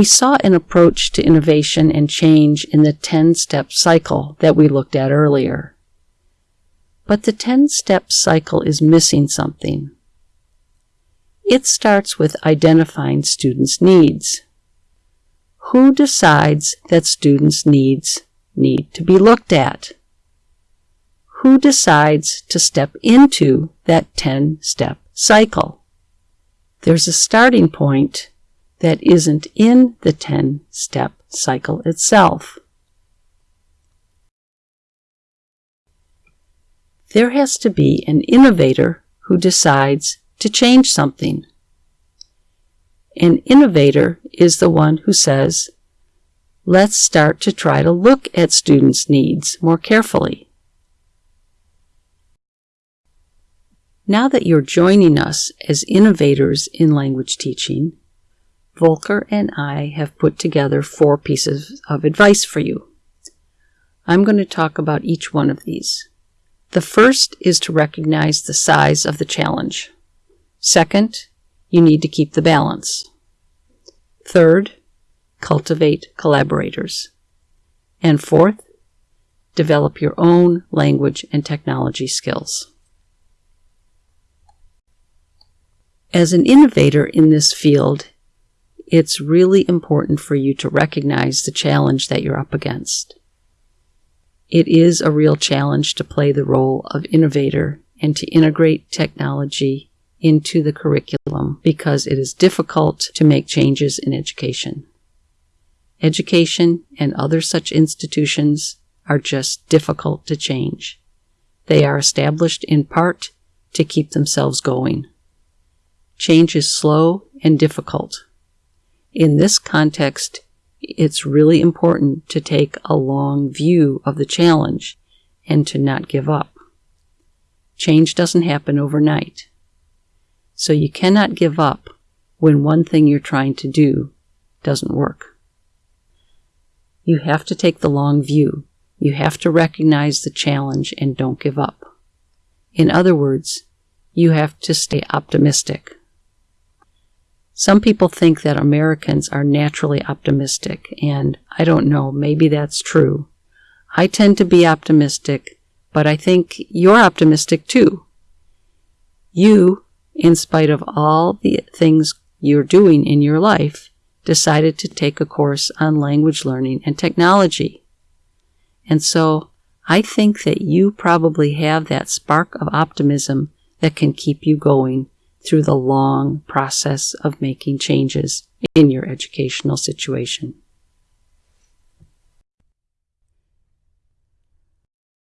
We saw an approach to innovation and change in the 10 step cycle that we looked at earlier. But the 10 step cycle is missing something. It starts with identifying students' needs. Who decides that students' needs need to be looked at? Who decides to step into that 10 step cycle? There's a starting point that isn't in the 10 step cycle itself. There has to be an innovator who decides to change something. An innovator is the one who says, let's start to try to look at students' needs more carefully. Now that you're joining us as innovators in language teaching, Volker and I have put together four pieces of advice for you. I'm going to talk about each one of these. The first is to recognize the size of the challenge. Second, you need to keep the balance. Third, cultivate collaborators. And fourth, develop your own language and technology skills. As an innovator in this field, it's really important for you to recognize the challenge that you're up against. It is a real challenge to play the role of innovator and to integrate technology into the curriculum because it is difficult to make changes in education. Education and other such institutions are just difficult to change. They are established in part to keep themselves going. Change is slow and difficult. In this context, it's really important to take a long view of the challenge and to not give up. Change doesn't happen overnight. So you cannot give up when one thing you're trying to do doesn't work. You have to take the long view. You have to recognize the challenge and don't give up. In other words, you have to stay optimistic. Some people think that Americans are naturally optimistic, and I don't know, maybe that's true. I tend to be optimistic, but I think you're optimistic too. You, in spite of all the things you're doing in your life, decided to take a course on language learning and technology. And so I think that you probably have that spark of optimism that can keep you going through the long process of making changes in your educational situation.